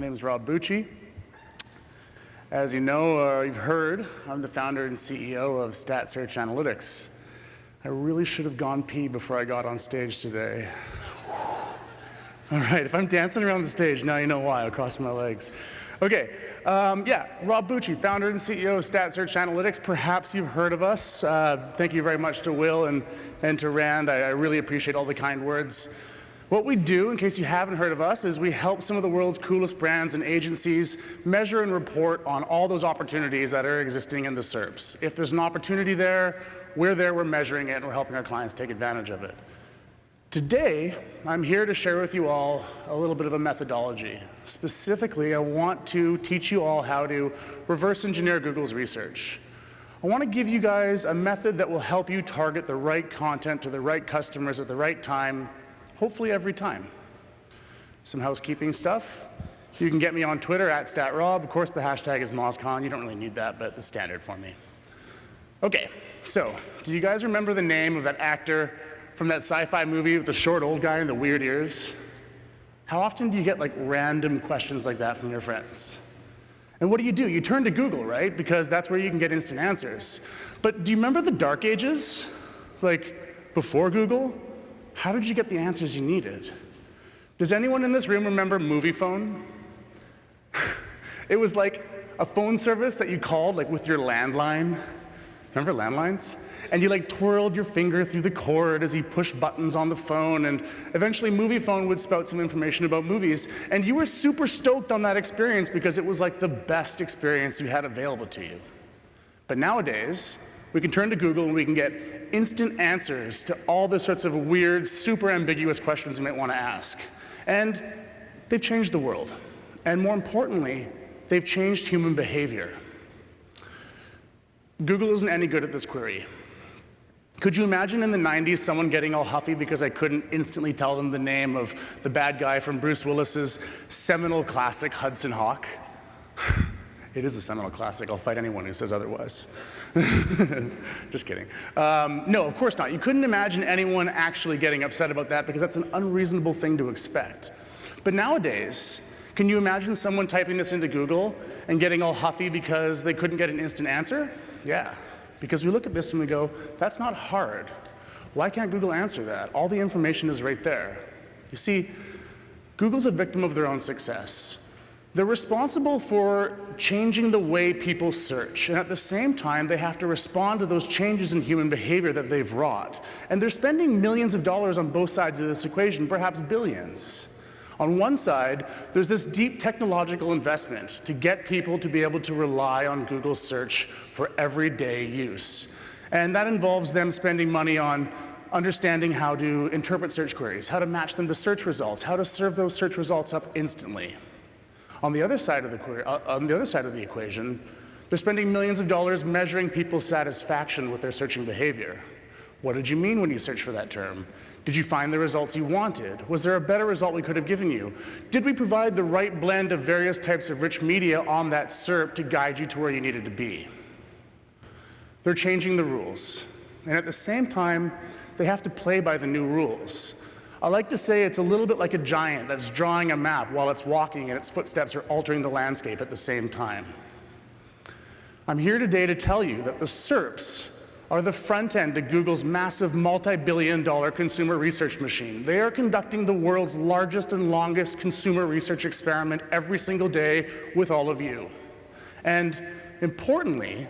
My name is Rob Bucci. As you know, uh, you've heard, I'm the founder and CEO of Stat Search Analytics. I really should have gone pee before I got on stage today. All right, if I'm dancing around the stage, now you know why. I'll cross my legs. Okay, um, yeah, Rob Bucci, founder and CEO of Stat Search Analytics. Perhaps you've heard of us. Uh, thank you very much to Will and, and to Rand. I, I really appreciate all the kind words. What we do, in case you haven't heard of us, is we help some of the world's coolest brands and agencies measure and report on all those opportunities that are existing in the SERPs. If there's an opportunity there, we're there, we're measuring it, and we're helping our clients take advantage of it. Today, I'm here to share with you all a little bit of a methodology. Specifically, I want to teach you all how to reverse engineer Google's research. I want to give you guys a method that will help you target the right content to the right customers at the right time hopefully every time. Some housekeeping stuff. You can get me on Twitter at StatRob. Of course, the hashtag is MozCon. You don't really need that, but it's standard for me. Okay, so do you guys remember the name of that actor from that sci-fi movie with the short old guy and the weird ears? How often do you get like random questions like that from your friends? And what do you do? You turn to Google, right? Because that's where you can get instant answers. But do you remember the dark ages? Like before Google? How did you get the answers you needed? Does anyone in this room remember Moviefone? it was like a phone service that you called like with your landline. Remember landlines? And you like twirled your finger through the cord as you pushed buttons on the phone, and eventually Moviefone would spout some information about movies. And you were super stoked on that experience because it was like the best experience you had available to you. But nowadays, we can turn to Google and we can get instant answers to all the sorts of weird, super ambiguous questions you might want to ask. And they've changed the world. And more importantly, they've changed human behavior. Google isn't any good at this query. Could you imagine in the 90s someone getting all huffy because I couldn't instantly tell them the name of the bad guy from Bruce Willis's seminal classic Hudson Hawk? it is a seminal classic. I'll fight anyone who says otherwise. Just kidding. Um, no, of course not. You couldn't imagine anyone actually getting upset about that because that's an unreasonable thing to expect. But nowadays, can you imagine someone typing this into Google and getting all huffy because they couldn't get an instant answer? Yeah, because we look at this and we go, that's not hard. Why can't Google answer that? All the information is right there. You see, Google's a victim of their own success. They're responsible for changing the way people search, and at the same time, they have to respond to those changes in human behavior that they've wrought. And they're spending millions of dollars on both sides of this equation, perhaps billions. On one side, there's this deep technological investment to get people to be able to rely on Google search for everyday use. And that involves them spending money on understanding how to interpret search queries, how to match them to search results, how to serve those search results up instantly. On the other side of the, uh, on the, other side of the equation, they're spending millions of dollars measuring people's satisfaction with their searching behavior. What did you mean when you searched for that term? Did you find the results you wanted? Was there a better result we could have given you? Did we provide the right blend of various types of rich media on that SERP to guide you to where you needed to be? They're changing the rules. And at the same time, they have to play by the new rules. I like to say it's a little bit like a giant that's drawing a map while it's walking and its footsteps are altering the landscape at the same time. I'm here today to tell you that the SERPs are the front end to Google's massive multi-billion dollar consumer research machine. They are conducting the world's largest and longest consumer research experiment every single day with all of you. And importantly,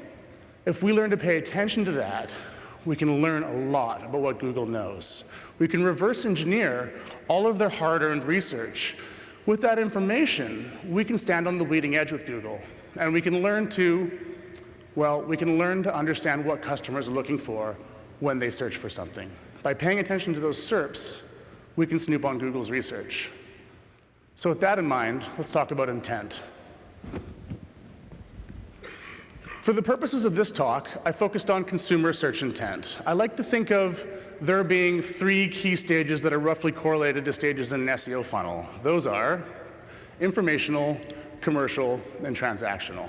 if we learn to pay attention to that, we can learn a lot about what Google knows. We can reverse engineer all of their hard-earned research. With that information, we can stand on the leading edge with Google, and we can learn to, well, we can learn to understand what customers are looking for when they search for something. By paying attention to those SERPs, we can snoop on Google's research. So with that in mind, let's talk about intent. For the purposes of this talk, I focused on consumer search intent. I like to think of there being three key stages that are roughly correlated to stages in an SEO funnel. Those are informational, commercial, and transactional.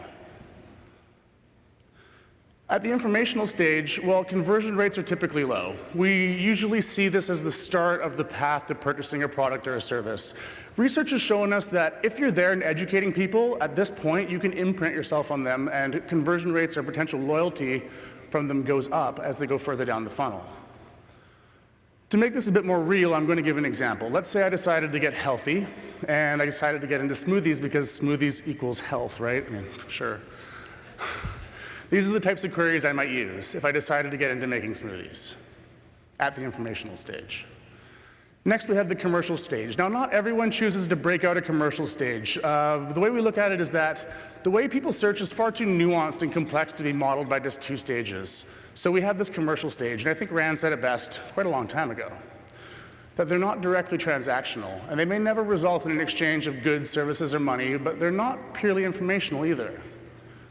At the informational stage, well, conversion rates are typically low. We usually see this as the start of the path to purchasing a product or a service. Research has shown us that if you're there and educating people, at this point, you can imprint yourself on them, and conversion rates or potential loyalty from them goes up as they go further down the funnel. To make this a bit more real, I'm going to give an example. Let's say I decided to get healthy, and I decided to get into smoothies because smoothies equals health, right? I mean, sure. These are the types of queries I might use if I decided to get into making smoothies at the informational stage. Next, we have the commercial stage. Now, not everyone chooses to break out a commercial stage. Uh, the way we look at it is that the way people search is far too nuanced and complex to be modeled by just two stages. So we have this commercial stage, and I think Rand said it best quite a long time ago, that they're not directly transactional, and they may never result in an exchange of goods, services, or money, but they're not purely informational either.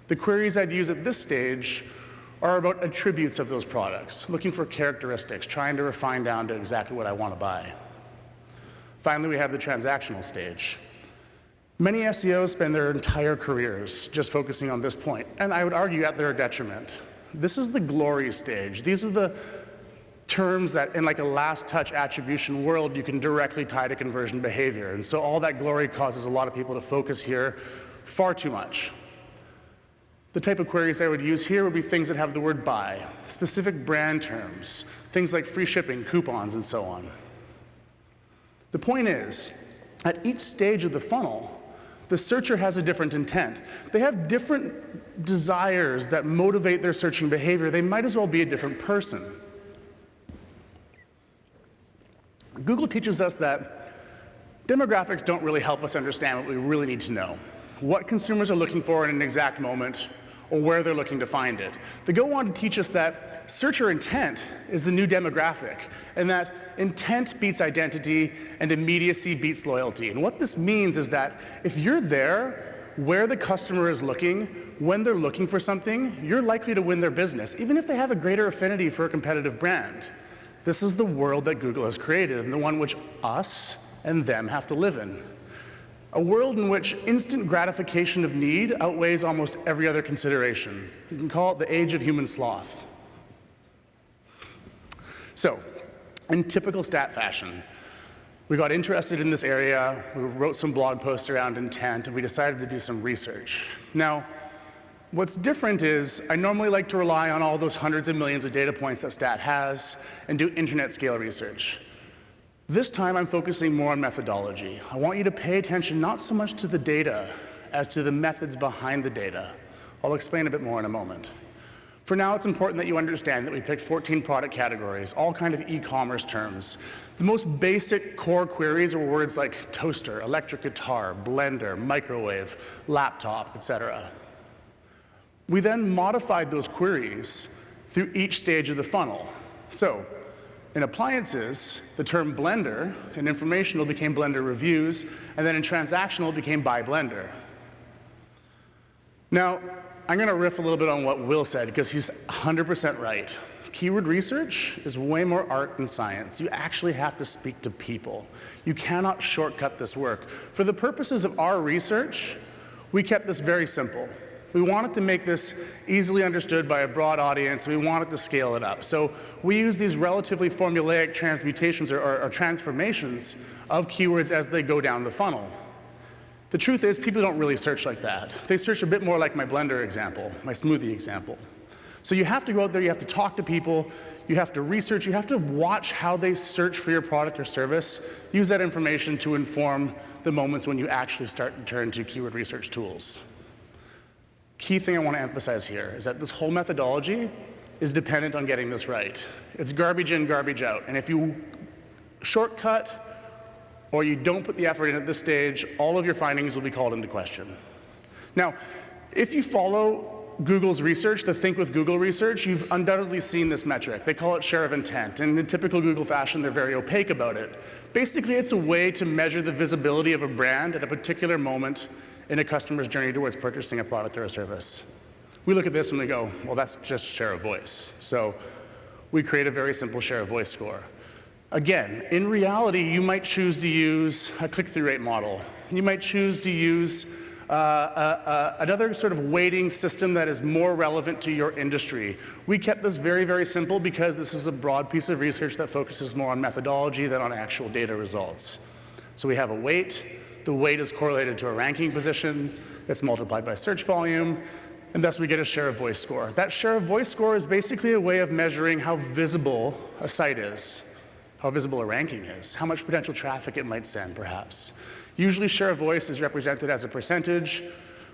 The queries I'd use at this stage are about attributes of those products, looking for characteristics, trying to refine down to exactly what I want to buy. Finally, we have the transactional stage. Many SEOs spend their entire careers just focusing on this point, and I would argue at their detriment. This is the glory stage. These are the terms that in like a last touch attribution world you can directly tie to conversion behavior. And so all that glory causes a lot of people to focus here far too much. The type of queries I would use here would be things that have the word buy, specific brand terms, things like free shipping, coupons, and so on. The point is, at each stage of the funnel, the searcher has a different intent. They have different desires that motivate their searching behavior. They might as well be a different person. Google teaches us that demographics don't really help us understand what we really need to know. What consumers are looking for in an exact moment, or where they're looking to find it. They go on to teach us that searcher intent is the new demographic, and that intent beats identity and immediacy beats loyalty. And what this means is that if you're there where the customer is looking, when they're looking for something, you're likely to win their business, even if they have a greater affinity for a competitive brand. This is the world that Google has created, and the one which us and them have to live in. A world in which instant gratification of need outweighs almost every other consideration. You can call it the age of human sloth. So, in typical stat fashion, we got interested in this area, we wrote some blog posts around intent, and we decided to do some research. Now, what's different is I normally like to rely on all those hundreds of millions of data points that stat has and do internet scale research. This time I'm focusing more on methodology. I want you to pay attention not so much to the data as to the methods behind the data. I'll explain a bit more in a moment. For now, it's important that you understand that we picked 14 product categories, all kind of e-commerce terms. The most basic core queries are words like toaster, electric guitar, blender, microwave, laptop, etc. We then modified those queries through each stage of the funnel. So in appliances, the term blender in informational became blender reviews, and then in transactional became buy blender. Now, I'm going to riff a little bit on what Will said because he's 100% right. Keyword research is way more art than science. You actually have to speak to people. You cannot shortcut this work. For the purposes of our research, we kept this very simple. We wanted to make this easily understood by a broad audience. We wanted to scale it up. So we use these relatively formulaic transmutations or, or, or transformations of keywords as they go down the funnel. The truth is people don't really search like that. They search a bit more like my blender example, my smoothie example. So you have to go out there, you have to talk to people, you have to research, you have to watch how they search for your product or service, use that information to inform the moments when you actually start to turn to keyword research tools key thing I want to emphasize here is that this whole methodology is dependent on getting this right. It's garbage in, garbage out. And if you shortcut or you don't put the effort in at this stage, all of your findings will be called into question. Now, if you follow Google's research, the Think with Google research, you've undoubtedly seen this metric. They call it share of intent, and in typical Google fashion, they're very opaque about it. Basically, it's a way to measure the visibility of a brand at a particular moment in a customer's journey towards purchasing a product or a service. We look at this and we go, well, that's just share of voice. So we create a very simple share of voice score. Again, in reality, you might choose to use a click-through rate model. You might choose to use uh, uh, another sort of weighting system that is more relevant to your industry. We kept this very, very simple because this is a broad piece of research that focuses more on methodology than on actual data results. So we have a weight. The weight is correlated to a ranking position. It's multiplied by search volume and thus we get a share of voice score. That share of voice score is basically a way of measuring how visible a site is, how visible a ranking is, how much potential traffic it might send, perhaps. Usually share of voice is represented as a percentage.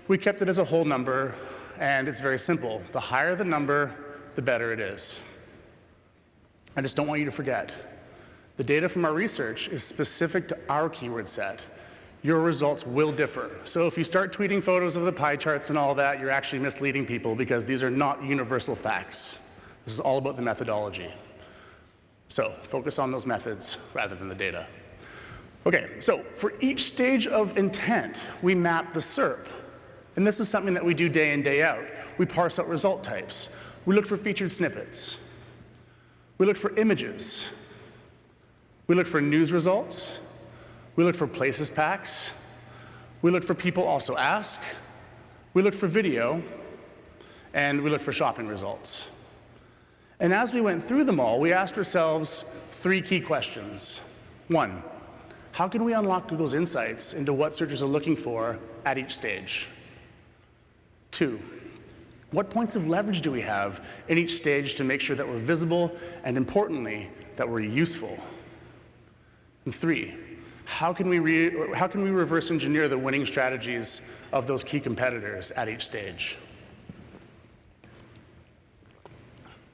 We kept it as a whole number, and it's very simple. The higher the number, the better it is. I just don't want you to forget. The data from our research is specific to our keyword set your results will differ. So if you start tweeting photos of the pie charts and all that, you're actually misleading people because these are not universal facts. This is all about the methodology. So focus on those methods rather than the data. Okay, so for each stage of intent, we map the SERP. And this is something that we do day in, day out. We parse out result types. We look for featured snippets. We look for images. We look for news results. We look for places packs. We look for people also ask. We look for video. And we look for shopping results. And as we went through them all, we asked ourselves three key questions. One, how can we unlock Google's insights into what searchers are looking for at each stage? Two, what points of leverage do we have in each stage to make sure that we're visible and, importantly, that we're useful? And three, how can we, how can we reverse engineer the winning strategies of those key competitors at each stage?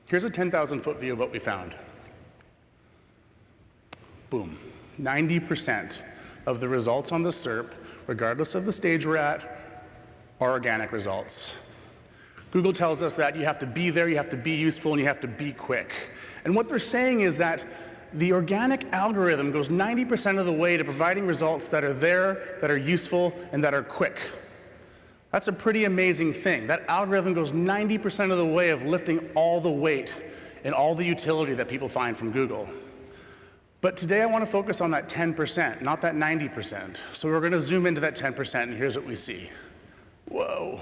Here's a 10,000 foot view of what we found. Boom. 90% of the results on the SERP, regardless of the stage we're at, are organic results. Google tells us that you have to be there, you have to be useful, and you have to be quick. And what they're saying is that the organic algorithm goes 90% of the way to providing results that are there, that are useful, and that are quick. That's a pretty amazing thing. That algorithm goes 90% of the way of lifting all the weight and all the utility that people find from Google. But today I want to focus on that 10%, not that 90%. So we're going to zoom into that 10%, and here's what we see. Whoa.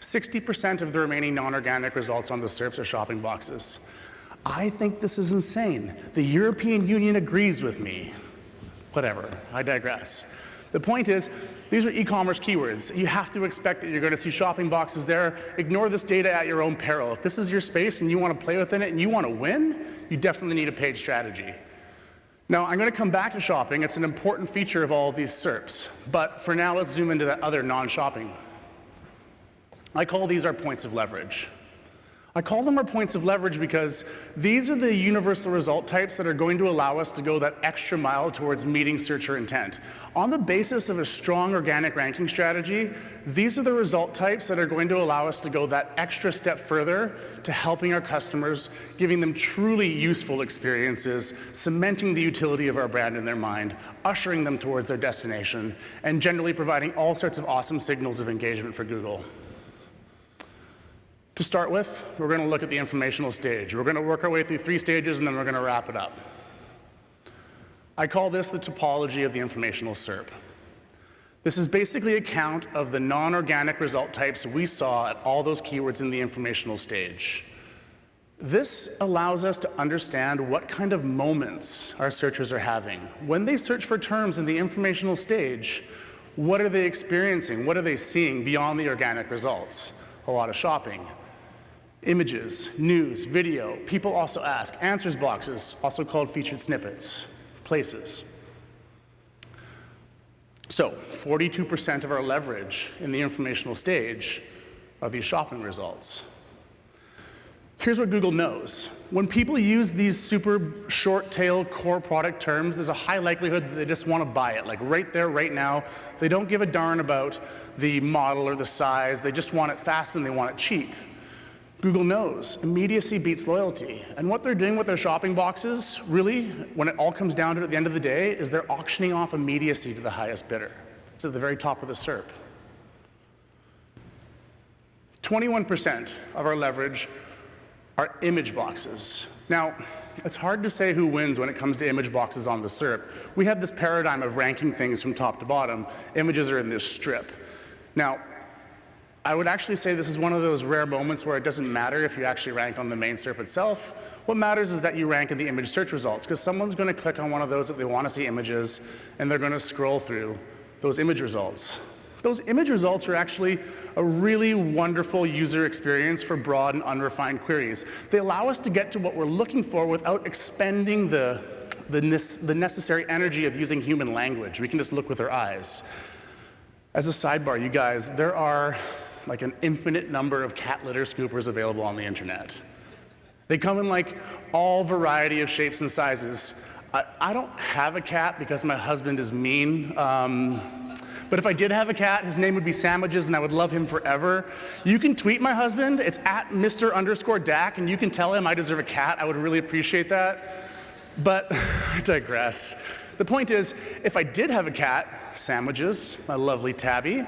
60% of the remaining non-organic results on the SERPs are shopping boxes. I think this is insane. The European Union agrees with me. Whatever, I digress. The point is, these are e-commerce keywords. You have to expect that you're going to see shopping boxes there. Ignore this data at your own peril. If this is your space and you want to play within it and you want to win, you definitely need a paid strategy. Now, I'm going to come back to shopping. It's an important feature of all of these SERPs. But for now, let's zoom into that other non-shopping. I call these our points of leverage. I call them our points of leverage because these are the universal result types that are going to allow us to go that extra mile towards meeting searcher intent. On the basis of a strong organic ranking strategy, these are the result types that are going to allow us to go that extra step further to helping our customers, giving them truly useful experiences, cementing the utility of our brand in their mind, ushering them towards their destination, and generally providing all sorts of awesome signals of engagement for Google. To start with, we're going to look at the informational stage. We're going to work our way through three stages, and then we're going to wrap it up. I call this the topology of the informational SERP. This is basically a count of the non-organic result types we saw at all those keywords in the informational stage. This allows us to understand what kind of moments our searchers are having. When they search for terms in the informational stage, what are they experiencing? What are they seeing beyond the organic results? A lot of shopping, Images, news, video. People also ask. Answers boxes, also called featured snippets. Places. So 42% of our leverage in the informational stage are these shopping results. Here's what Google knows. When people use these super short tail core product terms, there's a high likelihood that they just want to buy it, like right there, right now. They don't give a darn about the model or the size. They just want it fast and they want it cheap. Google knows immediacy beats loyalty. And what they're doing with their shopping boxes, really, when it all comes down to it at the end of the day, is they're auctioning off immediacy to the highest bidder. It's at the very top of the SERP. 21% of our leverage are image boxes. Now, it's hard to say who wins when it comes to image boxes on the SERP. We have this paradigm of ranking things from top to bottom. Images are in this strip. Now, I would actually say this is one of those rare moments where it doesn't matter if you actually rank on the main SERP itself. What matters is that you rank in the image search results, because someone's going to click on one of those that they want to see images, and they're going to scroll through those image results. Those image results are actually a really wonderful user experience for broad and unrefined queries. They allow us to get to what we're looking for without expending the, the, the necessary energy of using human language. We can just look with our eyes. As a sidebar, you guys, there are like an infinite number of cat litter scoopers available on the internet. They come in like all variety of shapes and sizes. I, I don't have a cat because my husband is mean. Um, but if I did have a cat, his name would be Sandwiches and I would love him forever. You can tweet my husband. It's at Mr. underscore Dak and you can tell him I deserve a cat. I would really appreciate that. But I digress. The point is, if I did have a cat, Sandwiches, my lovely Tabby,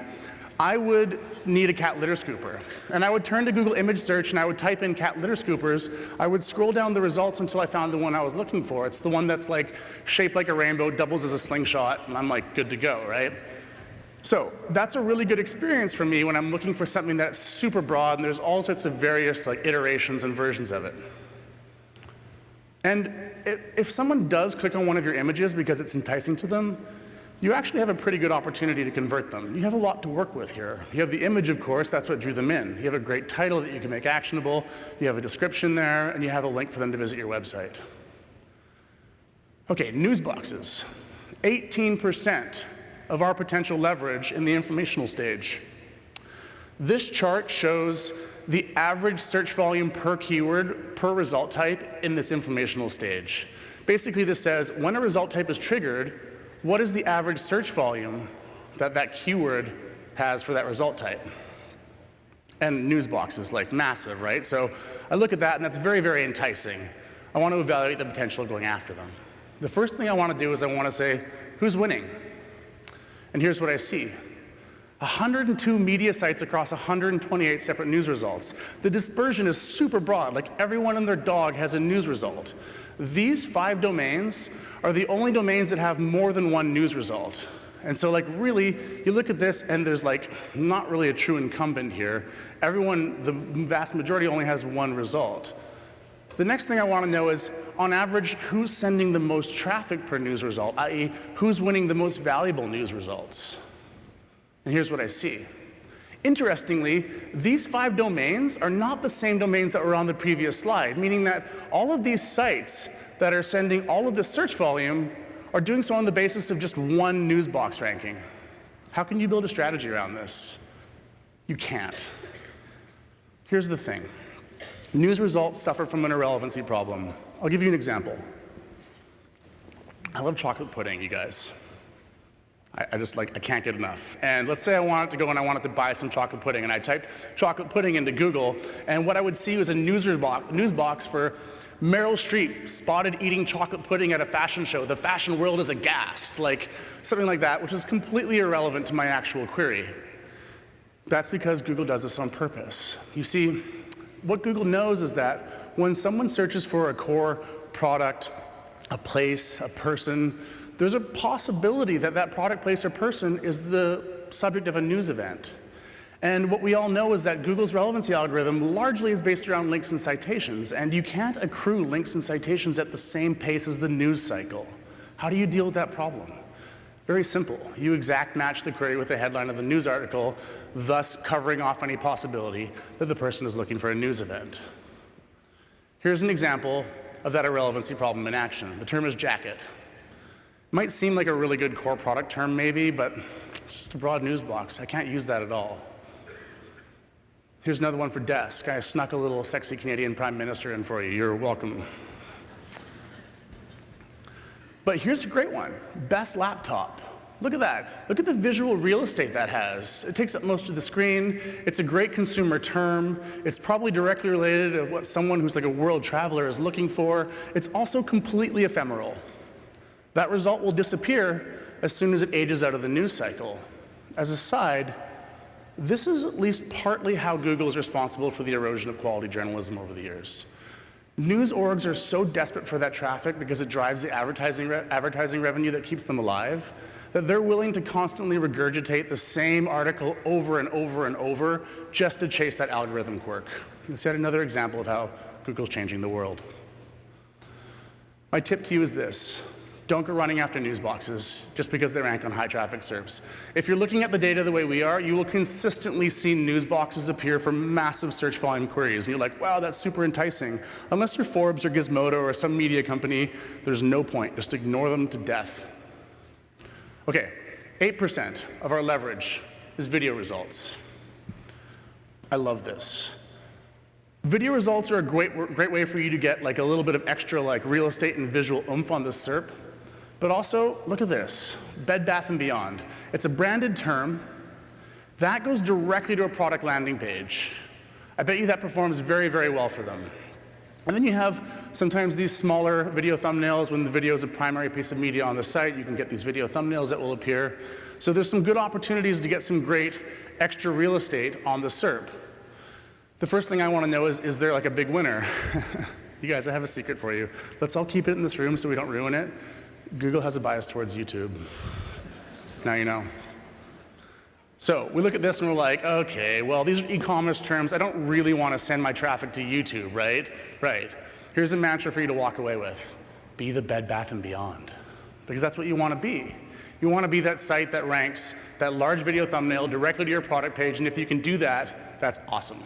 I would need a cat litter scooper. And I would turn to Google image search and I would type in cat litter scoopers. I would scroll down the results until I found the one I was looking for. It's the one that's like shaped like a rainbow, doubles as a slingshot, and I'm like good to go, right? So that's a really good experience for me when I'm looking for something that's super broad and there's all sorts of various like iterations and versions of it. And if someone does click on one of your images because it's enticing to them, you actually have a pretty good opportunity to convert them. You have a lot to work with here. You have the image, of course, that's what drew them in. You have a great title that you can make actionable, you have a description there, and you have a link for them to visit your website. Okay, news boxes. 18% of our potential leverage in the informational stage. This chart shows the average search volume per keyword per result type in this informational stage. Basically, this says when a result type is triggered, what is the average search volume that that keyword has for that result type? And news boxes, like massive, right? So I look at that and that's very, very enticing. I want to evaluate the potential of going after them. The first thing I want to do is I want to say, who's winning? And here's what I see. 102 media sites across 128 separate news results. The dispersion is super broad, like everyone and their dog has a news result. These five domains are the only domains that have more than one news result. And so like really, you look at this and there's like not really a true incumbent here. Everyone, the vast majority only has one result. The next thing I want to know is, on average, who's sending the most traffic per news result, i.e. who's winning the most valuable news results? And here's what I see. Interestingly, these five domains are not the same domains that were on the previous slide, meaning that all of these sites that are sending all of this search volume are doing so on the basis of just one news box ranking. How can you build a strategy around this? You can't. Here's the thing. News results suffer from an irrelevancy problem. I'll give you an example. I love chocolate pudding, you guys. I, I, just like, I can't get enough. And let's say I wanted to go and I wanted to buy some chocolate pudding, and I typed chocolate pudding into Google, and what I would see was a news box, news box for Meryl Streep spotted eating chocolate pudding at a fashion show. The fashion world is aghast, like something like that, which is completely irrelevant to my actual query. That's because Google does this on purpose. You see, what Google knows is that when someone searches for a core product, a place, a person, there's a possibility that that product, place, or person is the subject of a news event. And what we all know is that Google's relevancy algorithm largely is based around links and citations, and you can't accrue links and citations at the same pace as the news cycle. How do you deal with that problem? Very simple. You exact match the query with the headline of the news article, thus covering off any possibility that the person is looking for a news event. Here's an example of that irrelevancy problem in action. The term is jacket. Might seem like a really good core product term maybe, but it's just a broad news box. I can't use that at all. Here's another one for desk. I snuck a little sexy Canadian Prime Minister in for you. You're welcome. But here's a great one, best laptop. Look at that. Look at the visual real estate that has. It takes up most of the screen. It's a great consumer term. It's probably directly related to what someone who's like a world traveler is looking for. It's also completely ephemeral. That result will disappear as soon as it ages out of the news cycle. As a side, this is at least partly how Google is responsible for the erosion of quality journalism over the years. News orgs are so desperate for that traffic because it drives the advertising, re advertising revenue that keeps them alive that they're willing to constantly regurgitate the same article over and over and over just to chase that algorithm quirk. It's yet another example of how Google's changing the world. My tip to you is this. Don't go running after news boxes just because they rank on high traffic SERPs. If you're looking at the data the way we are, you will consistently see news boxes appear for massive search volume queries. And you're like, wow, that's super enticing. Unless you're Forbes or Gizmodo or some media company, there's no point. Just ignore them to death. Okay, 8% of our leverage is video results. I love this. Video results are a great, great way for you to get like a little bit of extra like real estate and visual oomph on the SERP. But also, look at this, Bed Bath & Beyond. It's a branded term. That goes directly to a product landing page. I bet you that performs very, very well for them. And then you have sometimes these smaller video thumbnails when the video is a primary piece of media on the site. You can get these video thumbnails that will appear. So there's some good opportunities to get some great extra real estate on the SERP. The first thing I want to know is, is there like a big winner? you guys, I have a secret for you. Let's all keep it in this room so we don't ruin it. Google has a bias towards YouTube. Now you know. So we look at this and we're like, okay, well, these are e-commerce terms. I don't really want to send my traffic to YouTube, right? Right. Here's a mantra for you to walk away with. Be the Bed Bath & Beyond. Because that's what you want to be. You want to be that site that ranks that large video thumbnail directly to your product page, and if you can do that, that's awesome.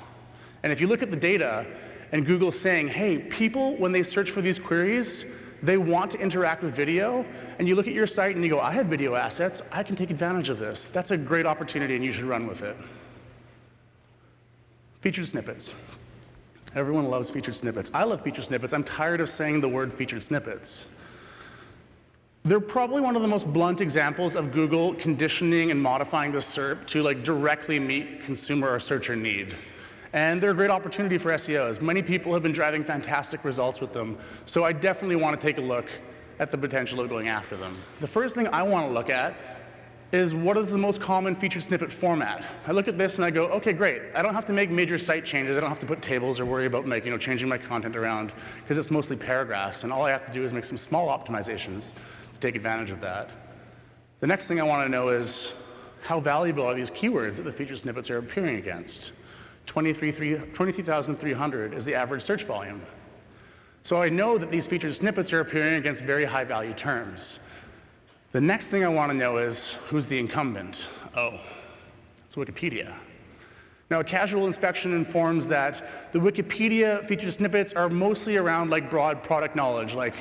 And if you look at the data, and Google's saying, hey, people, when they search for these queries, they want to interact with video, and you look at your site and you go, I have video assets, I can take advantage of this. That's a great opportunity and you should run with it. Featured snippets. Everyone loves featured snippets. I love featured snippets. I'm tired of saying the word featured snippets. They're probably one of the most blunt examples of Google conditioning and modifying the SERP to like directly meet consumer or searcher need. And they're a great opportunity for SEOs. Many people have been driving fantastic results with them. So I definitely want to take a look at the potential of going after them. The first thing I want to look at is what is the most common featured snippet format. I look at this and I go, okay, great. I don't have to make major site changes. I don't have to put tables or worry about making, you know, changing my content around because it's mostly paragraphs. And all I have to do is make some small optimizations to take advantage of that. The next thing I want to know is how valuable are these keywords that the featured snippets are appearing against? 23,300 is the average search volume. So I know that these featured snippets are appearing against very high value terms. The next thing I want to know is who's the incumbent? Oh, it's Wikipedia. Now, a casual inspection informs that the Wikipedia featured snippets are mostly around like broad product knowledge, like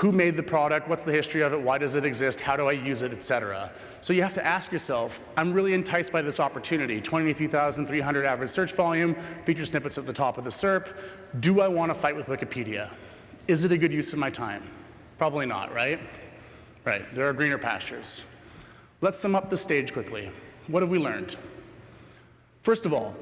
who made the product, what's the history of it, why does it exist, how do I use it, et cetera. So you have to ask yourself, I'm really enticed by this opportunity, 23,300 average search volume, feature snippets at the top of the SERP. Do I want to fight with Wikipedia? Is it a good use of my time? Probably not, right? Right, there are greener pastures. Let's sum up the stage quickly. What have we learned? First of all,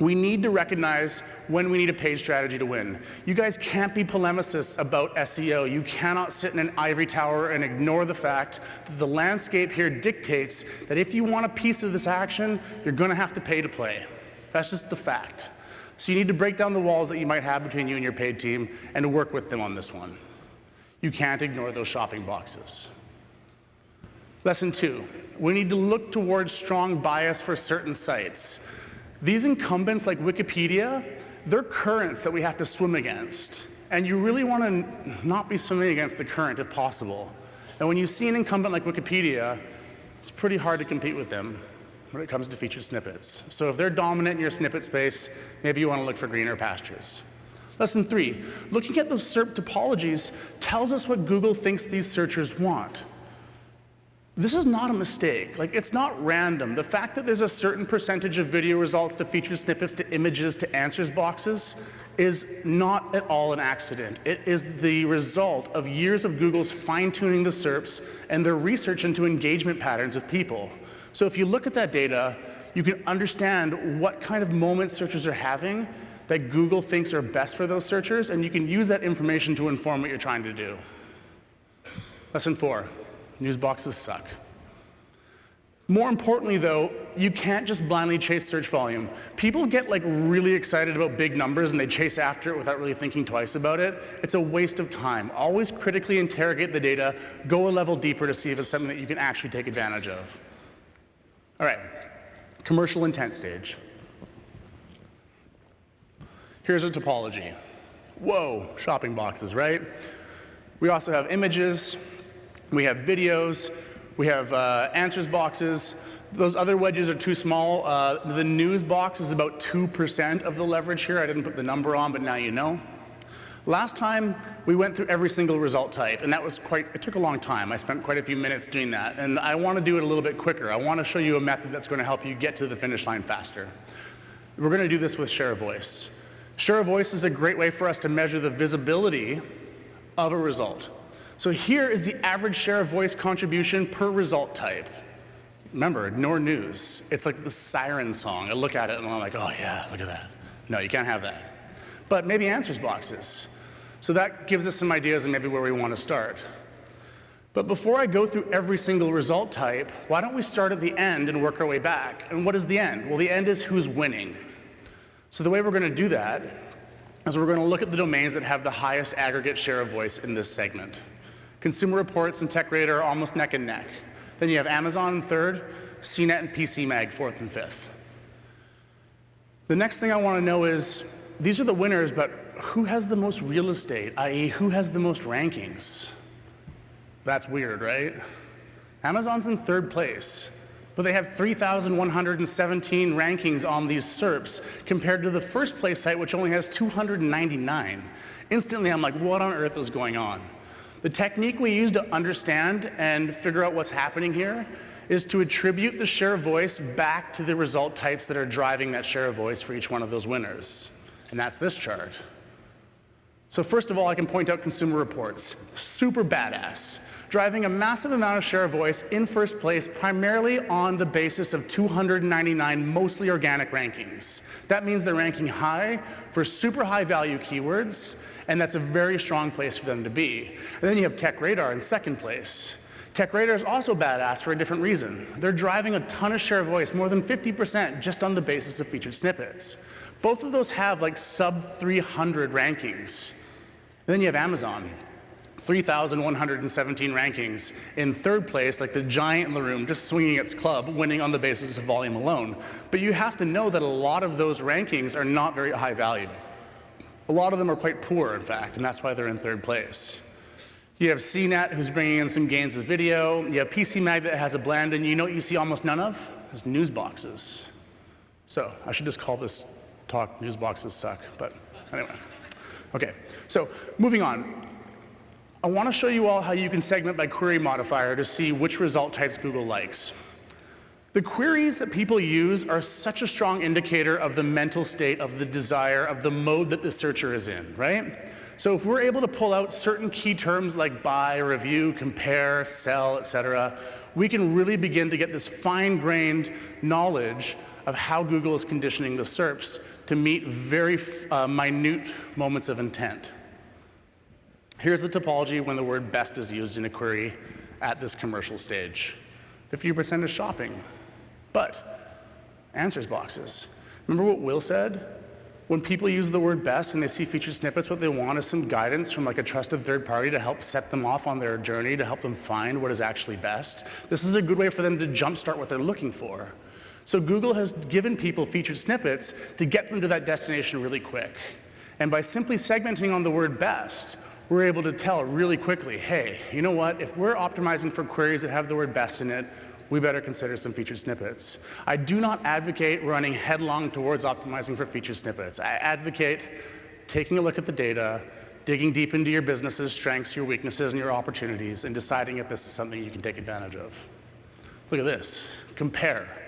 we need to recognize when we need a paid strategy to win. You guys can't be polemicists about SEO. You cannot sit in an ivory tower and ignore the fact that the landscape here dictates that if you want a piece of this action, you're going to have to pay to play. That's just the fact. So you need to break down the walls that you might have between you and your paid team and to work with them on this one. You can't ignore those shopping boxes. Lesson two, we need to look towards strong bias for certain sites. These incumbents like Wikipedia, they're currents that we have to swim against. And you really want to not be swimming against the current if possible. And when you see an incumbent like Wikipedia, it's pretty hard to compete with them when it comes to featured snippets. So if they're dominant in your snippet space, maybe you want to look for greener pastures. Lesson three, looking at those SERP topologies tells us what Google thinks these searchers want. This is not a mistake. Like, it's not random. The fact that there's a certain percentage of video results to feature snippets to images to answers boxes is not at all an accident. It is the result of years of Google's fine-tuning the SERPs and their research into engagement patterns of people. So if you look at that data, you can understand what kind of moments searchers are having that Google thinks are best for those searchers, and you can use that information to inform what you're trying to do. Lesson four. News boxes suck. More importantly, though, you can't just blindly chase search volume. People get like really excited about big numbers and they chase after it without really thinking twice about it. It's a waste of time. Always critically interrogate the data, go a level deeper to see if it's something that you can actually take advantage of. All right, commercial intent stage. Here's a topology. Whoa, shopping boxes, right? We also have images, we have videos, we have uh, answers boxes. Those other wedges are too small. Uh, the news box is about 2% of the leverage here. I didn't put the number on, but now you know. Last time, we went through every single result type, and that was quite, it took a long time. I spent quite a few minutes doing that, and I want to do it a little bit quicker. I want to show you a method that's going to help you get to the finish line faster. We're going to do this with share voice. Share voice is a great way for us to measure the visibility of a result. So here is the average share of voice contribution per result type. Remember, ignore news. It's like the siren song. I look at it and I'm like, oh yeah, look at that. No, you can't have that. But maybe answers boxes. So that gives us some ideas and maybe where we want to start. But before I go through every single result type, why don't we start at the end and work our way back? And what is the end? Well, the end is who's winning. So the way we're going to do that is we're going to look at the domains that have the highest aggregate share of voice in this segment. Consumer Reports and TechRadar are almost neck and neck. Then you have Amazon in third, CNET and PCMag fourth and fifth. The next thing I want to know is, these are the winners, but who has the most real estate, i.e. who has the most rankings? That's weird, right? Amazon's in third place, but they have 3,117 rankings on these SERPs compared to the first place site, which only has 299. Instantly, I'm like, what on earth is going on? The technique we use to understand and figure out what's happening here is to attribute the share of voice back to the result types that are driving that share of voice for each one of those winners. And that's this chart. So first of all, I can point out consumer reports. Super badass. Driving a massive amount of share of voice in first place primarily on the basis of 299 mostly organic rankings. That means they're ranking high for super high value keywords and that's a very strong place for them to be. And then you have TechRadar in second place. TechRadar is also badass for a different reason. They're driving a ton of share of voice, more than 50% just on the basis of featured snippets. Both of those have like sub 300 rankings. And then you have Amazon, 3,117 rankings in third place, like the giant in the room, just swinging its club, winning on the basis of volume alone. But you have to know that a lot of those rankings are not very high value. A lot of them are quite poor, in fact, and that's why they're in third place. You have CNET, who's bringing in some gains with video. You have PCMag that has a blend, and you know what you see almost none of? Is news boxes. So I should just call this talk news boxes suck, but anyway. Okay, so moving on. I want to show you all how you can segment by query modifier to see which result types Google likes. The queries that people use are such a strong indicator of the mental state, of the desire, of the mode that the searcher is in, right? So if we're able to pull out certain key terms like buy, review, compare, sell, et cetera, we can really begin to get this fine-grained knowledge of how Google is conditioning the SERPs to meet very uh, minute moments of intent. Here's the topology when the word best is used in a query at this commercial stage. 50% is shopping, but answers boxes. Remember what Will said? When people use the word best and they see featured snippets, what they want is some guidance from like a trusted third party to help set them off on their journey, to help them find what is actually best. This is a good way for them to jumpstart what they're looking for. So Google has given people featured snippets to get them to that destination really quick. And by simply segmenting on the word best, we're able to tell really quickly, hey, you know what, if we're optimizing for queries that have the word best in it, we better consider some featured snippets. I do not advocate running headlong towards optimizing for featured snippets. I advocate taking a look at the data, digging deep into your business's strengths, your weaknesses, and your opportunities, and deciding if this is something you can take advantage of. Look at this, compare.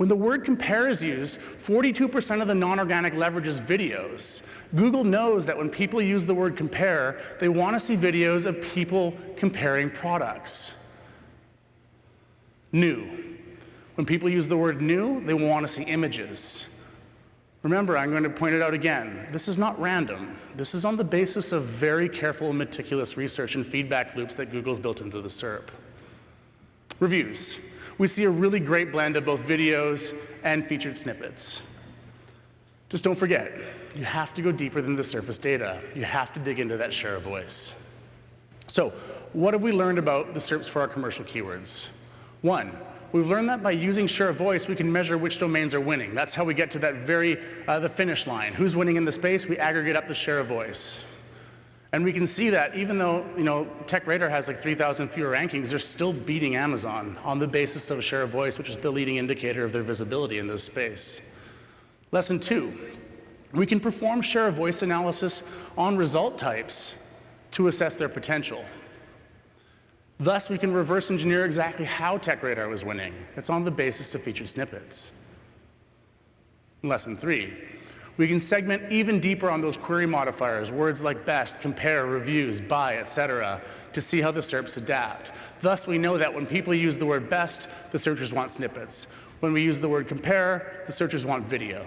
When the word compare is used, 42% of the non-organic leverage is videos. Google knows that when people use the word compare, they want to see videos of people comparing products. New. When people use the word new, they want to see images. Remember, I'm going to point it out again. This is not random. This is on the basis of very careful and meticulous research and feedback loops that Google's built into the SERP. Reviews. We see a really great blend of both videos and featured snippets. Just don't forget, you have to go deeper than the surface data. You have to dig into that share of voice. So what have we learned about the SERPs for our commercial keywords? One, we've learned that by using share of voice, we can measure which domains are winning. That's how we get to that very, uh, the finish line. Who's winning in the space? We aggregate up the share of voice. And we can see that even though you know, TechRadar has like 3,000 fewer rankings, they're still beating Amazon on the basis of share of voice, which is the leading indicator of their visibility in this space. Lesson two, we can perform share of voice analysis on result types to assess their potential. Thus, we can reverse engineer exactly how TechRadar was winning. It's on the basis of featured snippets. Lesson three, we can segment even deeper on those query modifiers, words like best, compare, reviews, buy, etc., to see how the SERPs adapt. Thus, we know that when people use the word best, the searchers want snippets. When we use the word compare, the searchers want video.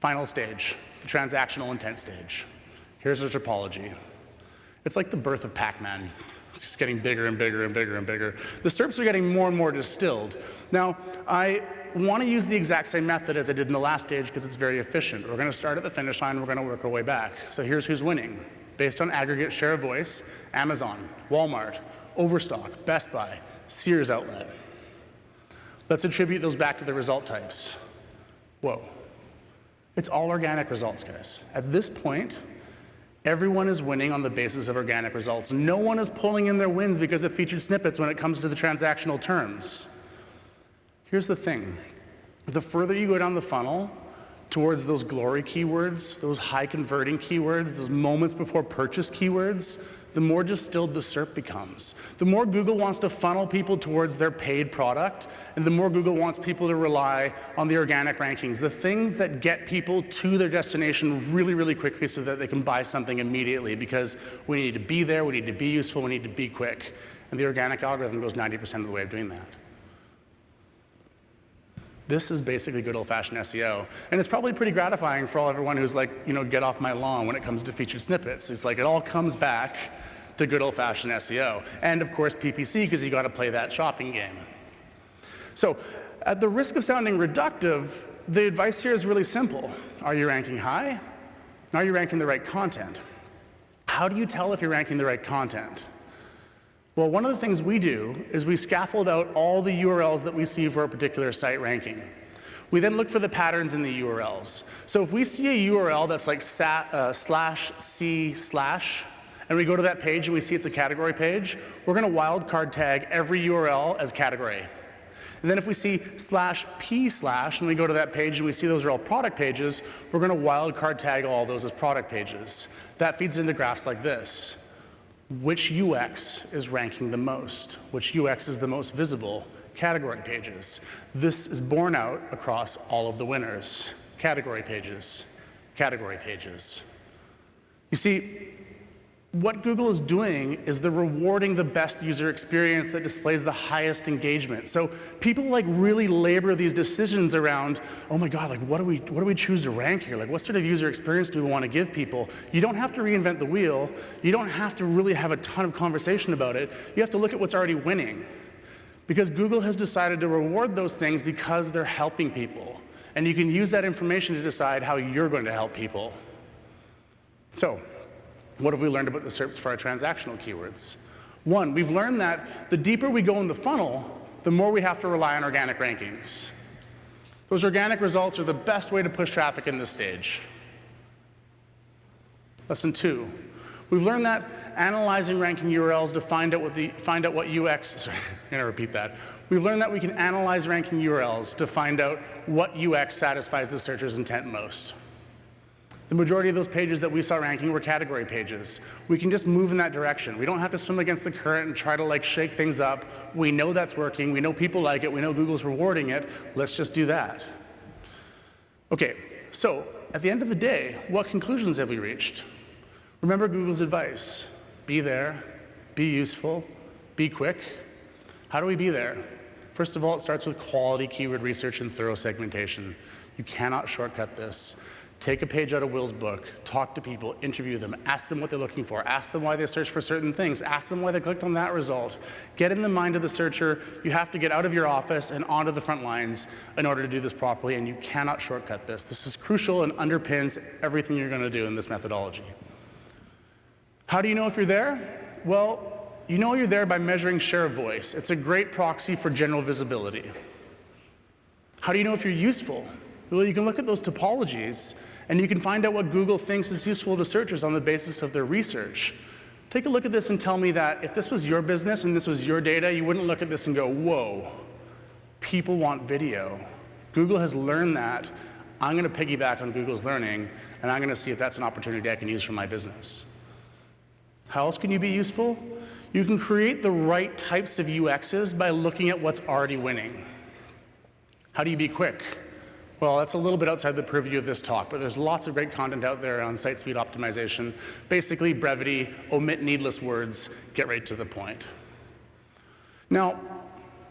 Final stage, the transactional intent stage. Here's our topology. It's like the birth of Pac-Man. It's just getting bigger and bigger and bigger and bigger. The SERPs are getting more and more distilled. Now, I want to use the exact same method as I did in the last stage because it's very efficient. We're going to start at the finish line, we're going to work our way back. So here's who's winning. Based on aggregate share of voice, Amazon, Walmart, Overstock, Best Buy, Sears Outlet. Let's attribute those back to the result types. Whoa. It's all organic results, guys. At this point, everyone is winning on the basis of organic results. No one is pulling in their wins because of featured snippets when it comes to the transactional terms. Here's the thing. The further you go down the funnel towards those glory keywords, those high converting keywords, those moments before purchase keywords, the more distilled the SERP becomes. The more Google wants to funnel people towards their paid product, and the more Google wants people to rely on the organic rankings, the things that get people to their destination really, really quickly so that they can buy something immediately because we need to be there, we need to be useful, we need to be quick. And the organic algorithm goes 90% of the way of doing that. This is basically good old-fashioned SEO. And it's probably pretty gratifying for all everyone who's like, you know, get off my lawn when it comes to featured snippets. It's like it all comes back to good old-fashioned SEO. And of course PPC, because you got to play that shopping game. So at the risk of sounding reductive, the advice here is really simple. Are you ranking high? Are you ranking the right content? How do you tell if you're ranking the right content? Well, one of the things we do is we scaffold out all the URLs that we see for a particular site ranking. We then look for the patterns in the URLs. So if we see a URL that's like sat, uh, slash C slash, and we go to that page and we see it's a category page, we're going to wildcard tag every URL as category. And then if we see slash P slash, and we go to that page and we see those are all product pages, we're going to wildcard tag all those as product pages. That feeds into graphs like this which UX is ranking the most, which UX is the most visible, category pages. This is borne out across all of the winners. Category pages, category pages. You see, what Google is doing is they're rewarding the best user experience that displays the highest engagement. So people like really labor these decisions around, oh my God, like what do we, what do we choose to rank here? Like what sort of user experience do we want to give people? You don't have to reinvent the wheel. You don't have to really have a ton of conversation about it. You have to look at what's already winning. Because Google has decided to reward those things because they're helping people. And you can use that information to decide how you're going to help people. So what have we learned about the SERPs for our transactional keywords? One, we've learned that the deeper we go in the funnel, the more we have to rely on organic rankings. Those organic results are the best way to push traffic in this stage. Lesson two, we've learned that analyzing ranking URLs to find out what, the, find out what UX, sorry, I'm gonna repeat that. We've learned that we can analyze ranking URLs to find out what UX satisfies the searcher's intent most. The majority of those pages that we saw ranking were category pages. We can just move in that direction. We don't have to swim against the current and try to like shake things up. We know that's working. We know people like it. We know Google's rewarding it. Let's just do that. Okay, so at the end of the day, what conclusions have we reached? Remember Google's advice. Be there, be useful, be quick. How do we be there? First of all, it starts with quality keyword research and thorough segmentation. You cannot shortcut this. Take a page out of Will's book, talk to people, interview them, ask them what they're looking for, ask them why they search for certain things, ask them why they clicked on that result. Get in the mind of the searcher. You have to get out of your office and onto the front lines in order to do this properly, and you cannot shortcut this. This is crucial and underpins everything you're going to do in this methodology. How do you know if you're there? Well, you know you're there by measuring share of voice. It's a great proxy for general visibility. How do you know if you're useful? Well, you can look at those topologies and you can find out what Google thinks is useful to searchers on the basis of their research. Take a look at this and tell me that if this was your business and this was your data, you wouldn't look at this and go, whoa, people want video. Google has learned that. I'm going to piggyback on Google's learning, and I'm going to see if that's an opportunity I can use for my business. How else can you be useful? You can create the right types of UXs by looking at what's already winning. How do you be quick? Well, that's a little bit outside the purview of this talk, but there's lots of great content out there on site speed optimization. Basically, brevity, omit needless words, get right to the point. Now,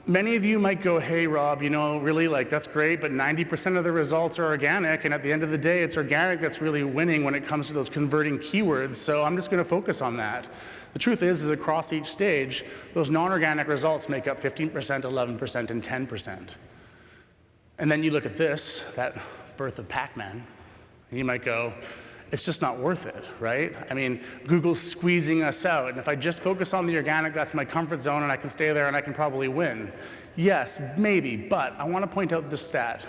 many of you might go, hey, Rob, you know, really, like, that's great, but 90% of the results are organic, and at the end of the day, it's organic that's really winning when it comes to those converting keywords, so I'm just going to focus on that. The truth is, is across each stage, those non-organic results make up 15%, 11%, and 10%. And then you look at this, that birth of Pac-Man, and you might go, it's just not worth it, right? I mean, Google's squeezing us out, and if I just focus on the organic, that's my comfort zone, and I can stay there and I can probably win. Yes, maybe, but I want to point out this stat.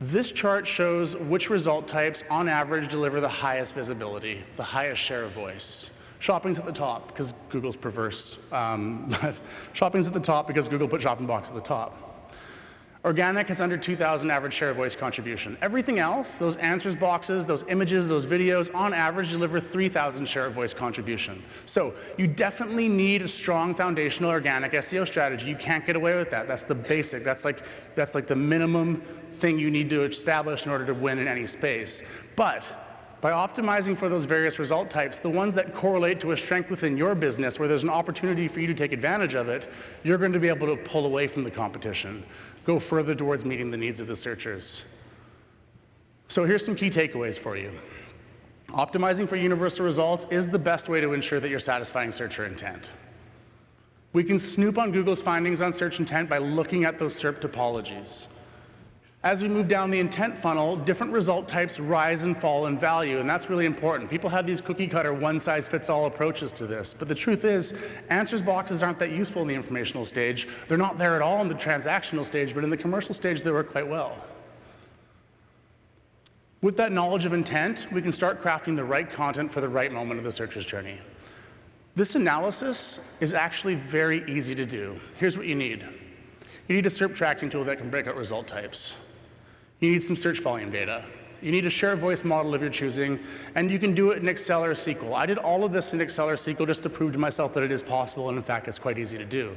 This chart shows which result types, on average, deliver the highest visibility, the highest share of voice. Shopping's at the top because Google's perverse. Um, shopping's at the top because Google put shopping box at the top. Organic has under 2,000 average share of voice contribution. Everything else, those answers boxes, those images, those videos, on average deliver 3,000 share of voice contribution. So you definitely need a strong foundational organic SEO strategy. You can't get away with that. That's the basic. That's like, that's like the minimum thing you need to establish in order to win in any space. But by optimizing for those various result types, the ones that correlate to a strength within your business where there's an opportunity for you to take advantage of it, you're going to be able to pull away from the competition go further towards meeting the needs of the searchers. So here's some key takeaways for you. Optimizing for universal results is the best way to ensure that you're satisfying searcher intent. We can snoop on Google's findings on search intent by looking at those SERP topologies. As we move down the intent funnel, different result types rise and fall in value, and that's really important. People have these cookie cutter one-size-fits-all approaches to this, but the truth is, answers boxes aren't that useful in the informational stage. They're not there at all in the transactional stage, but in the commercial stage, they work quite well. With that knowledge of intent, we can start crafting the right content for the right moment of the searcher's journey. This analysis is actually very easy to do. Here's what you need. You need a SERP tracking tool that can break out result types. You need some search volume data. You need a share voice model of your choosing, and you can do it in Excel or SQL. I did all of this in Excel or SQL just to prove to myself that it is possible, and in fact, it's quite easy to do.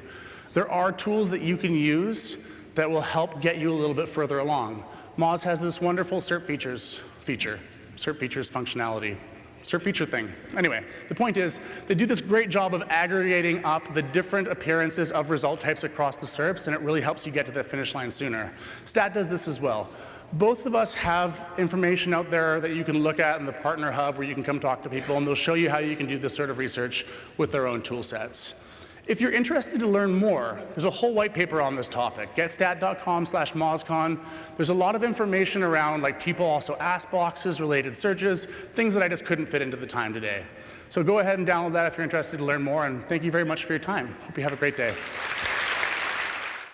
There are tools that you can use that will help get you a little bit further along. Moz has this wonderful SERP features feature, SERP features functionality. SERP feature thing. Anyway, the point is, they do this great job of aggregating up the different appearances of result types across the SERPs, and it really helps you get to the finish line sooner. Stat does this as well both of us have information out there that you can look at in the Partner Hub where you can come talk to people and they'll show you how you can do this sort of research with their own tool sets. If you're interested to learn more, there's a whole white paper on this topic, getstat.com slash mozcon. There's a lot of information around like people also ask boxes, related searches, things that I just couldn't fit into the time today. So go ahead and download that if you're interested to learn more, and thank you very much for your time. Hope you have a great day.